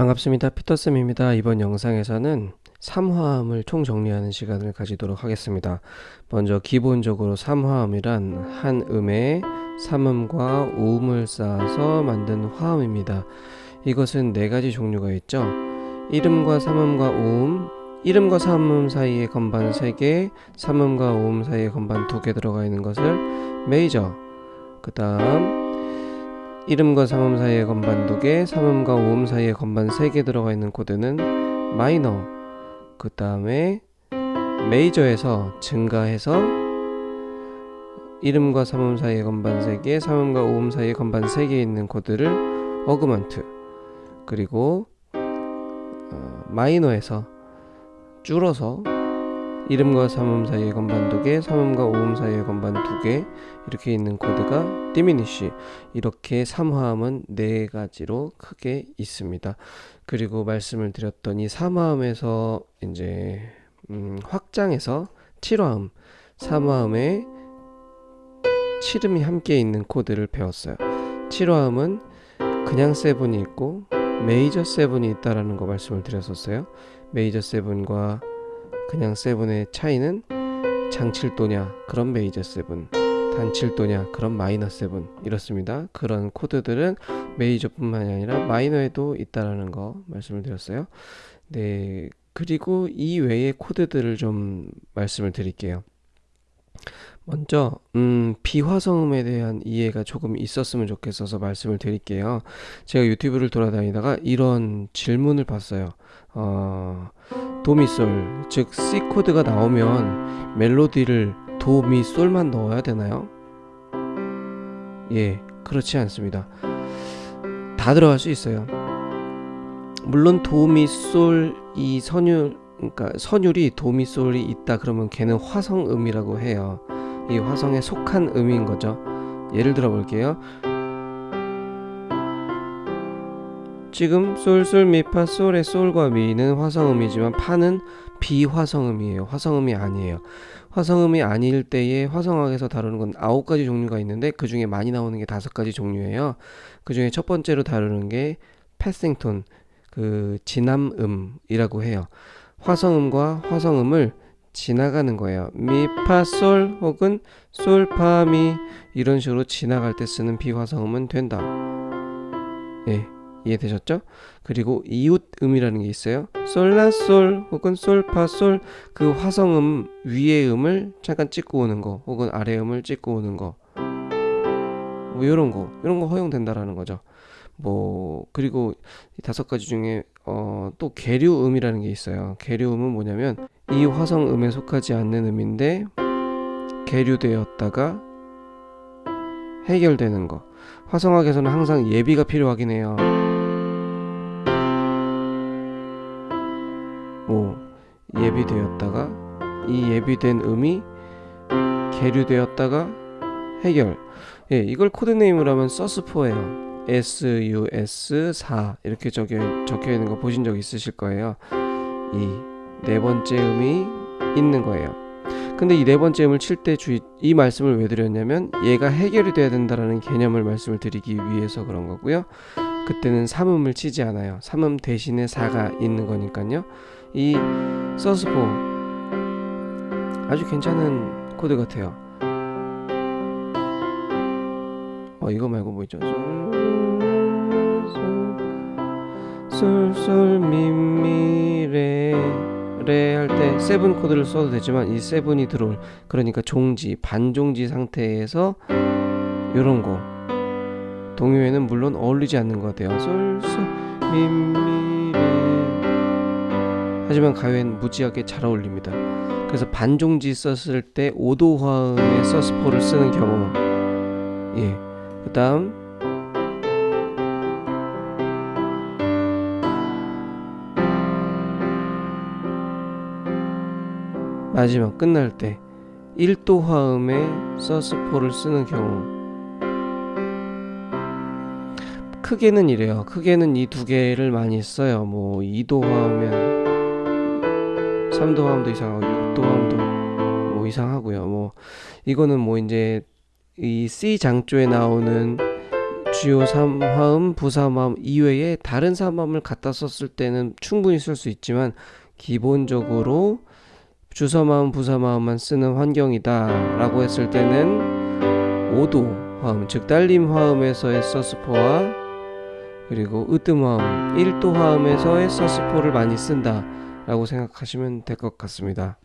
반갑습니다. 피터쌤입니다. 이번 영상에서는 3화음을 총정리하는 시간을 가지도록 하겠습니다. 먼저 기본적으로 3화음이란 한 음에 3음과 5음을 쌓아서 만든 화음입니다. 이것은 네 가지 종류가 있죠. 1음과 3음과 5음, 1음과 3음 사이에 건반 3개, 3음과 5음 사이에 건반 2개 들어가 있는 것을 메이저, 그 다음 1음과 3음 사이에 건반 2개, 3음과 5음 사이에 건반 3개 들어가 있는 코드는 마이너. 그 다음에 메이저에서 증가해서 1음과 3음 사이에 건반 3개, 3음과 5음 사이에 건반 3개 있는 코드를 augment. 그리고 어, 마이너에서 줄어서 1음과 3음 사이에 건반 2개, 3음과 5음 사이에 건반 2개 이렇게 있는 코드가 diminish 이렇게 3화음은 네 가지로 크게 있습니다. 그리고 말씀을 드렸던 이 3화음에서 이제 음, 확장해서 7화음, 3화음에 7음이 함께 있는 코드를 배웠어요. 7화음은 그냥 seven이 있고 메이저 seven이 있다라는 거 말씀을 드렸었어요. 메이저 seven과 그냥 seven의 차이는 장칠도냐 그럼 메이저 seven 단칠도냐 그럼 마이너 seven. 이렇습니다. 그런 코드들은 메이저뿐만이 아니라 마이너에도 있다라는 거 말씀을 드렸어요. 네 그리고 이 외의 코드들을 좀 말씀을 드릴게요. 먼저 음, 비화성음에 대한 이해가 조금 있었으면 좋겠어서 말씀을 드릴게요. 제가 유튜브를 돌아다니다가 이런 질문을 봤어요. 어, 도미솔 즉 C 코드가 나오면 멜로디를 도미솔만 넣어야 되나요? 예 그렇지 않습니다. 다 들어갈 수 있어요. 물론 도미솔 이 선율 그러니까 선율이 도미솔이 있다 그러면 걔는 화성음이라고 해요. 이 화성에 속한 음인 거죠. 예를 들어 볼게요 지금 솔솔 미파 솔의 솔과 미는 화성음이지만 파는 비화성음이에요. 화성음이 아니에요. 화성음이 아닐 때에 화성학에서 다루는 건 아홉 가지 종류가 있는데 그 중에 많이 나오는 게 다섯 가지 종류예요. 그 중에 첫 번째로 다루는 게 패싱톤, 그 진함음이라고 해요. 화성음과 화성음을 지나가는 거예요. 미파솔 혹은 솔파미 이런 식으로 지나갈 때 쓰는 비화성음은 된다. 예. 이해되셨죠? 그리고 이웃음이라는 게 있어요. 솔라솔 혹은 솔파솔 그 화성음 위의 음을 잠깐 찍고 오는 거 혹은 아래 음을 찍고 오는 거뭐 요런 거 이런 거 허용된다라는 거죠. 뭐 그리고 다섯 가지 중에 어, 또 계류음이라는 게 있어요. 계류음은 뭐냐면 이 화성음에 속하지 않는 음인데 계류되었다가 해결되는 거. 화성학에서는 항상 예비가 필요하긴 해요. 예비되었다가 이 예비된 음이 계류되었다가 해결. 예, 이걸 코드네임을 하면 서스포예요. SUS4 이렇게 적혀, 적혀 있는 거 보신 적 있으실 거예요. 이 네 번째 음이 있는 거예요. 근데 이 네 번째 음을 칠 때 주의 이 말씀을 왜 드렸냐면 얘가 해결이 돼야 된다라는 개념을 말씀을 드리기 위해서 그런 거고요. 그때는 3음을 치지 않아요. 3음 대신에 4가 있는 거니까요. 이 sus four 아주 괜찮은 코드 같아요. 어 이거 말고 뭐 있죠? 솔솔미미레 레할 때 seven 코드를 써도 되지만 이 seven이 들어올 그러니까 종지 반종지 상태에서 요런 거 동요에는 물론 어울리지 않는 것 같아요 솔솔 미미레 하지만 가요엔 무지하게 잘 어울립니다. 그래서 반종지 썼을 때 5도 화음의 sus four를 쓰는 경우. 예 그 다음. 마지막 끝날 때 1도 화음의 서스포를 쓰는 경우. 크게는 이래요. 크게는 이 두 개를 많이 써요. 뭐 2도 화음면 3도 화음도 이상하고 6도 화음도 뭐 이상하고요. 뭐 이거는 뭐 이제 이 C 장조에 나오는 주요 3화음, 부사마음 이외에 다른 사마음을 갖다 썼을 때는 충분히 쓸 수 있지만 기본적으로 주서마음, 부사마음만 쓰는 환경이다 라고 했을 때는 오도 화음, 즉 딸림 화음에서의 서스포와 그리고 으뜸 화음, 1도 화음에서의 서스포를 많이 쓴다 라고 생각하시면 될 것 같습니다.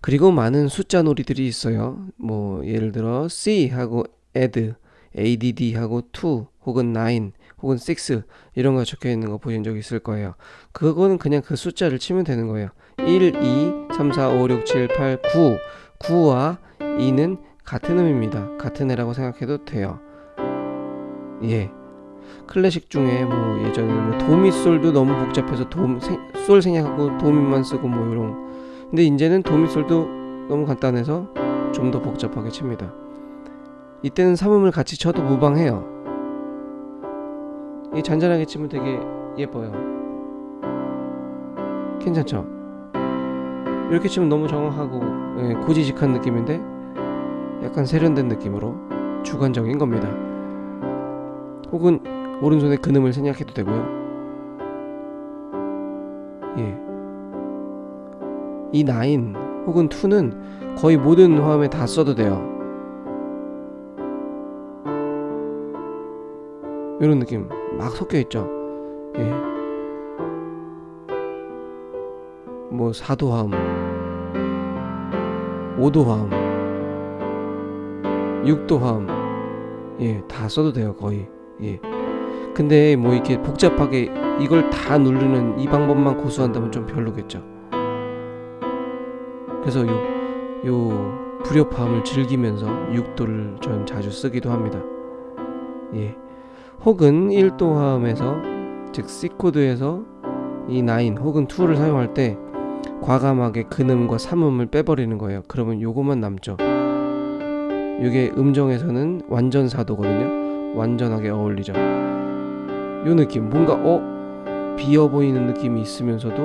그리고 많은 숫자 놀이들이 있어요. 뭐 예를 들어 C 하고 add, add 하고 to 혹은 9 혹은 6 이런 거 적혀 있는 거 보신 적 있을 거예요. 그거는 그냥 그 숫자를 치면 되는 거예요. 1, 2, 3, 4, 5, 6, 7, 8, 9 9와 2는 같은 음입니다. 같은 애라고 생각해도 돼요. 예. 클래식 중에 뭐 예전에 뭐 도미솔도 너무 복잡해서 도, 생, 솔 생략하고 도미만 쓰고 뭐 이런 근데 이제는 도미솔도 너무 간단해서 좀 더 복잡하게 칩니다. 이때는 삼음을 같이 쳐도 무방해요. 이 잔잔하게 치면 되게 예뻐요. 괜찮죠? 이렇게 치면 너무 정확하고 예, 고지식한 느낌인데 약간 세련된 느낌으로 주관적인 겁니다. 혹은 오른손에 근음을 생략해도 되고요. 예. 이 9 혹은 2는 거의 모든 화음에 다 써도 돼요. 이런 느낌 막 섞여 있죠. 예. 뭐 4도 화음, 5도 화음, 6도 화음, 예, 다 써도 돼요, 거의. 예. 근데 뭐 이렇게 복잡하게 이걸 다 누르는 이 방법만 고수한다면 좀 별로겠죠. 그래서 요, 요 불협화음을 즐기면서 6도를 전 자주 쓰기도 합니다. 예. 혹은 1도 화음에서 즉 C 코드에서 이 9 혹은 2를 사용할 때 과감하게 근음과 삼음을 빼버리는 거예요. 그러면 요것만 남죠. 이게 음정에서는 완전 사도거든요. 완전하게 어울리죠. 요 느낌 뭔가 어 비어 보이는 느낌이 있으면서도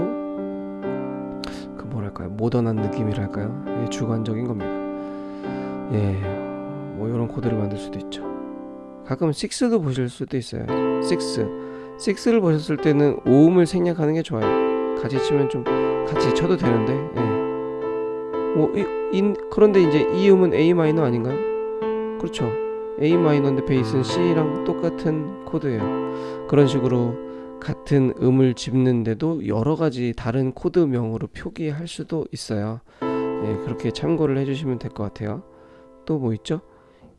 그 뭐랄까요 모던한 느낌이랄까요 예, 주관적인 겁니다. 예, 뭐 이런 코드를 만들 수도 있죠. 가끔 6도 보실 수도 있어요. 6. 6를 보셨을 때는 오음을 생략하는 게 좋아요. 같이 치면 좀 같이 쳐도 되는데. 예. 뭐 이, 인, 그런데 이제 이 음은 A 마이너 아닌가요? 그렇죠. A 마이너인데 베이스는 C랑 똑같은 코드예요. 그런 식으로 같은 음을 짚는데도 여러 가지 다른 코드명으로 표기할 수도 있어요. 예, 그렇게 참고를 해주시면 될 것 같아요. 또 뭐 있죠?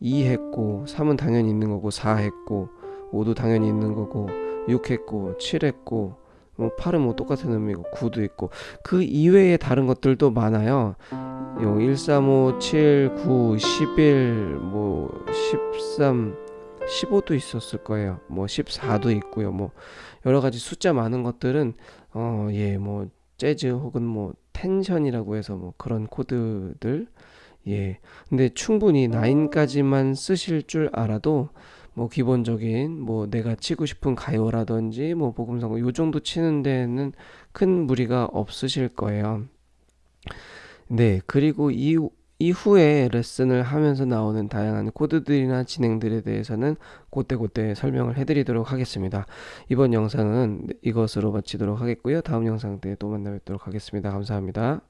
2 했고 3은 당연히 있는 거고 4 했고 5도 당연히 있는 거고 6 했고 7 했고 뭐 8은 뭐 똑같은 의미고 9도 있고 그 이외에 다른 것들도 많아요. 요 1, 3, 5, 7, 9, 11, 뭐 13, 15도 있었을 거예요. 뭐 14도 있고요. 뭐 여러 가지 숫자 많은 것들은 어 예 뭐 재즈 혹은 뭐 텐션이라고 해서 뭐 그런 코드들 예. 근데 충분히 9까지만 쓰실 줄 알아도 뭐 기본적인 뭐 내가 치고 싶은 가요라든지 뭐 복음성가 요 정도 치는 데는 큰 무리가 없으실 거예요. 네. 그리고 이 이후에 레슨을 하면서 나오는 다양한 코드들이나 진행들에 대해서는 그때그때 설명을 해드리도록 하겠습니다. 이번 영상은 이것으로 마치도록 하겠고요. 다음 영상 때 또 만나 뵙도록 하겠습니다. 감사합니다.